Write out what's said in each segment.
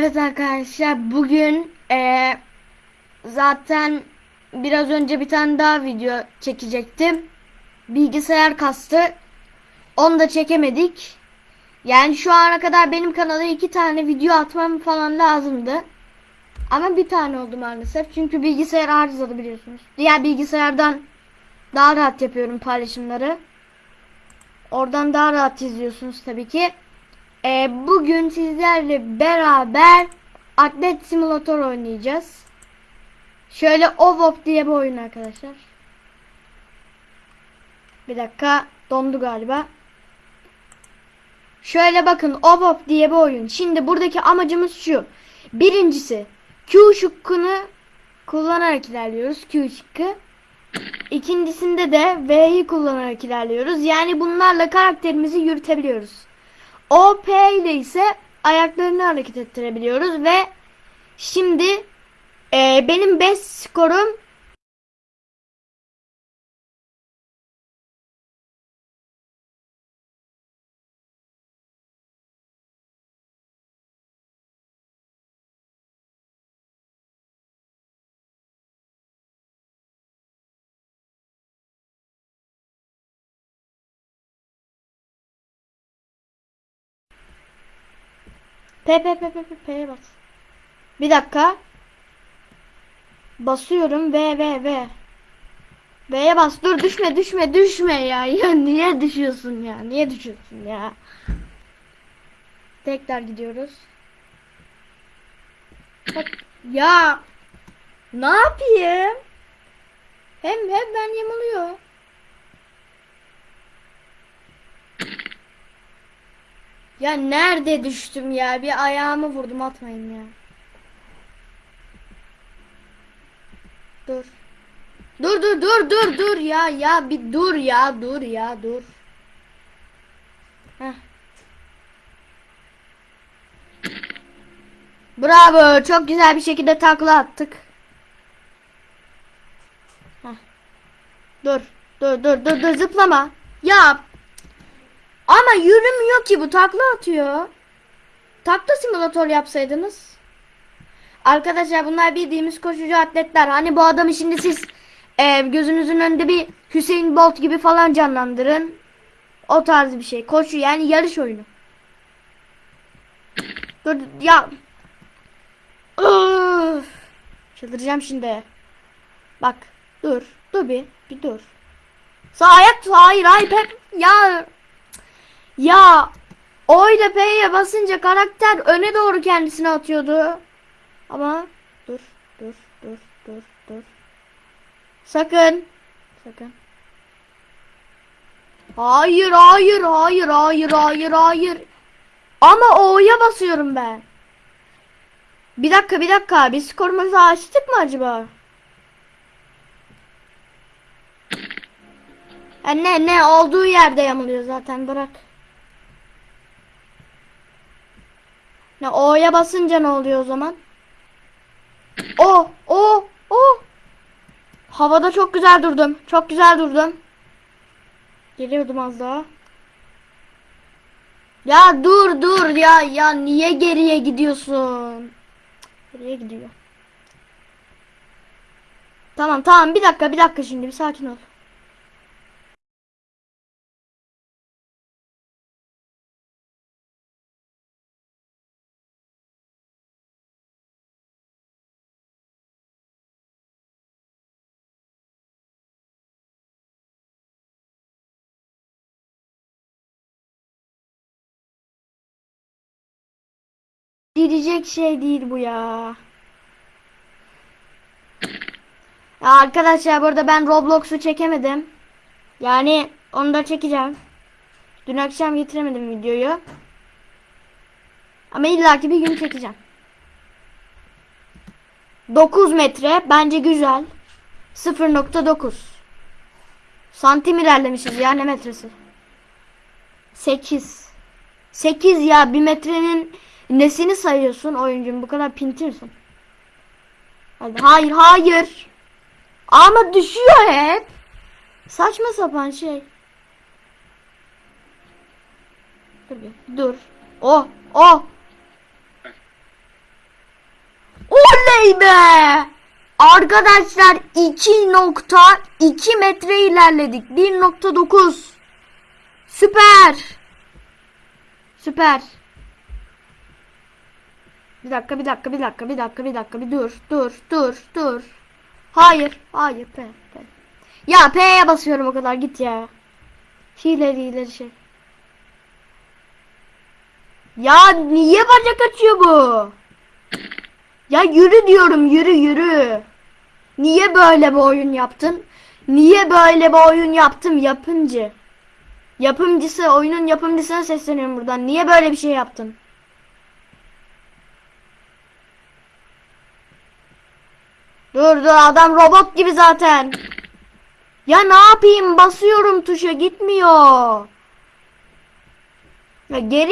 Evet arkadaşlar bugün eee, zaten biraz önce bir tane daha video çekecektim. Bilgisayar kastı. Onu da çekemedik. Yani şu ana kadar benim kanala iki tane video atmam falan lazımdı. Ama bir tane oldu maalesef. Çünkü bilgisayar arızalı biliyorsunuz. Diğer bilgisayardan daha rahat yapıyorum paylaşımları. Oradan daha rahat izliyorsunuz tabii ki. Ee, bugün sizlerle beraber Atlet Simulator oynayacağız. Şöyle Ovop diye bir oyun arkadaşlar. Bir dakika dondu galiba. Şöyle bakın Ovop diye bir oyun. Şimdi buradaki amacımız şu. Birincisi Q şıkkını kullanarak ilerliyoruz. Q şıkkı. İkincisinde de V'yi kullanarak ilerliyoruz. Yani bunlarla karakterimizi yürütebiliyoruz. O P ile ise ayaklarını hareket ettirebiliyoruz ve şimdi e, benim best skorum P P P P P P'ye bas. Bir dakika. Basıyorum V V V. V'ye bas. Dur düşme düşme düşme ya. Ya niye düşüyorsun ya? Niye düşüyorsun ya? Tekrar gidiyoruz. Bak, ya ne yapayım? Hem hem ben yamuluyor. Ya nerede düştüm ya? Bir ayağımı vurdum atmayın ya. Dur. Dur dur dur dur dur ya ya bir dur ya dur ya dur. Heh. Bravo çok güzel bir şekilde takla attık. Heh. Dur dur dur dur dur zıplama. Ya ama yürümüyor ki bu takla atıyor. Takla simülatör yapsaydınız. Arkadaşlar bunlar bildiğimiz koşucu atletler. Hani bu adamı şimdi siz e, gözünüzün önünde bir Hüseyin Bolt gibi falan canlandırın. O tarz bir şey. Koşu yani yarış oyunu. Dur ya. Öf. Çıldıracağım şimdi. Bak dur. Dur bir. Bir dur. Sağ ayak hayır hayır ya ya O ile P'ye basınca karakter öne doğru kendisini atıyordu. Ama dur dur dur dur dur. Sakın. Sakın. Hayır hayır hayır hayır hayır hayır. Ama O'ya basıyorum ben. Bir dakika bir dakika. Biz skorumuzu açtık mı acaba? Ha, ne ne olduğu yerde yamuluyor zaten bırak. Ne O'ya basınca ne oluyor o zaman? O o o. Havada çok güzel durdum. Çok güzel durdum. Geliyordum az daha. Ya dur dur ya ya niye geriye gidiyorsun? Geriye gidiyor. Tamam tamam bir dakika bir dakika şimdi bir sakin ol. Diyecek şey değil bu ya. Ya arkadaşlar burada ben Roblox'u çekemedim. Yani onu da çekeceğim. Dün akşam getiremedim videoyu. Ama illaki bir gün çekeceğim. 9 metre bence güzel. 0.9 Santim ilerlemişiz ya ne metresi? 8 8 ya bir metrenin nesini sayıyorsun oyuncum bu kadar pinti misin? Hadi hayır hayır. Ama düşüyor hep. Saçma sapan şey. Dur dur. Oh oh. Oley be! Arkadaşlar 2.2 metre ilerledik. 1.9 Süper. Süper. Bir dakika, bir dakika, bir dakika, bir dakika, bir dakika, bir dur, dur, dur, dur. Hayır, hayır, P, P. Ya P'ye basıyorum o kadar git ya. Hileri hileri şey. Ya niye bacak açıyor bu? Ya yürü diyorum yürü yürü. Niye böyle bir oyun yaptın? Niye böyle bir oyun yaptım yapımcı? Yapımcısı oyunun yapımcısına sesleniyorum buradan. Niye böyle bir şey yaptın? Dur adam robot gibi zaten. Ya ne yapayım basıyorum tuşa gitmiyor. Ya geri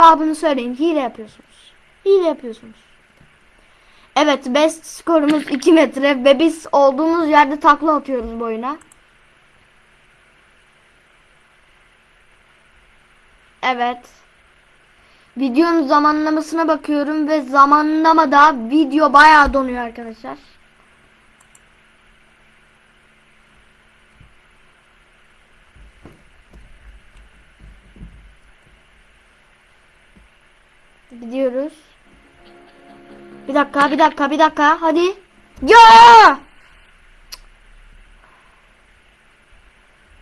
cevabını söyleyin. Hile yapıyorsunuz. Hile yapıyorsunuz. Evet best skorumuz 2 metre ve biz olduğumuz yerde takla atıyoruz bu oyuna. Evet. Videonun zamanlamasına bakıyorum ve zamanlamada video bayağı donuyor arkadaşlar. Gidiyoruz. Bir dakika, bir dakika, bir dakika. Hadi. Ya!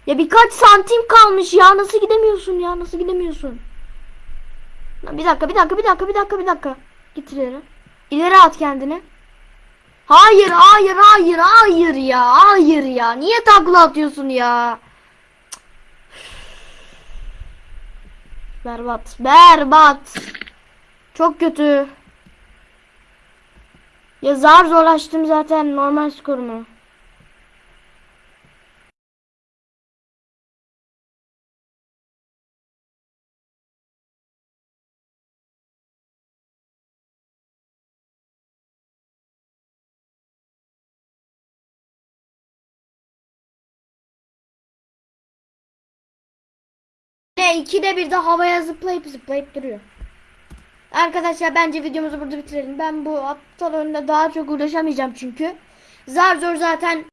Ya birkaç santim kalmış ya. Nasıl gidemiyorsun ya? Nasıl gidemiyorsun? Bir dakika, bir dakika, bir dakika, bir dakika, bir dakika. Git ileri. İleri at kendini. Hayır, hayır, hayır, hayır ya. Hayır ya. Niye takla atıyorsun ya? Berbat. Berbat. Çok kötü. Ya zar zorlaştım zaten normal skorumu. Ne ikide bir de havaya zıplayıp zıplayıp duruyor. Arkadaşlar bence videomuzu burada bitirelim. Ben bu aptal oyunda daha çok uğraşamayacağım çünkü. Zar zor zaten